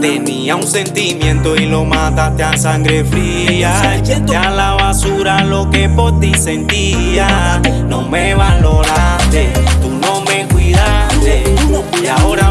Tenía un sentimiento y lo mataste a sangre fría. Echaste a la basura lo que por ti sentía. No me valoraste, tú no me cuidaste. Y ahora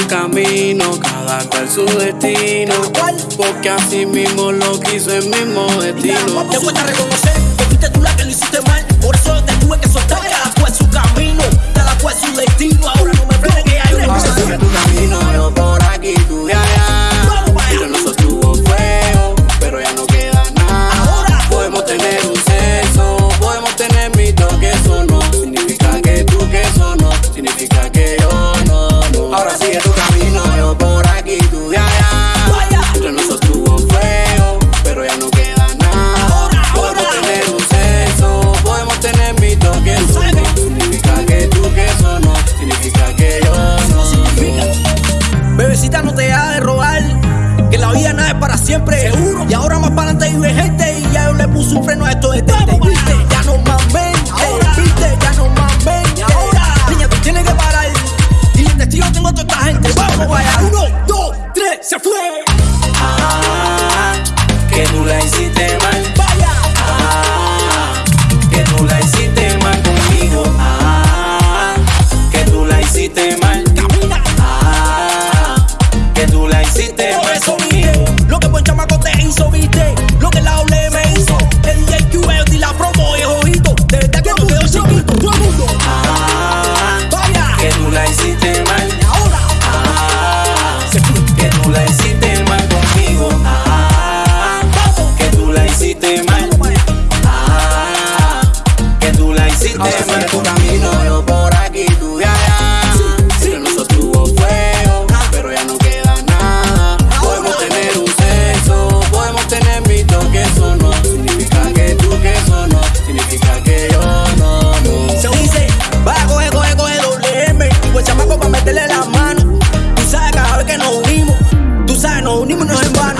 su camino, cada cual su destino. cual. Porque así mismo lo quiso el mismo destino. Te cuesta reconocer que fuiste tú la que lo hiciste mal. Por eso te tuve que soltar. Cada cual su camino, cada cual su destino. Ahora no me frenes que hay una Sigue tu camino, yo por aquí, tú de allá. Entre nosotros hubo fuego, pero ya no queda nada. Ahora. podemos tener un sexo, podemos tener mi toque, eso no significa que tú que eso no significa que siempre. Seguro. Y ahora más para adelante vive gente. Y ya yo le puse un freno a esto de tente. Viste, ya no más mente. Viste, ya no más mente. Niña, tú tienes que parar. Y el testigo tengo a toda esta gente. Vamos, vaya. Uno, dos, tres, se fue. sistema. Ahora tu camino, yo por aquí, tú de allá. Sí, sí. sostuvo fuego, ah. pero ya no queda nada. Podemos tener un sexo, podemos tener mitos que eso no significa que tú que eso no significa que yo no. no. Se dice, va a coger, coger, coger doble M. Pues chamaco para meterle la mano. Tú sabes cada vez que nos unimos, tú sabes, nos unimos no es en vano.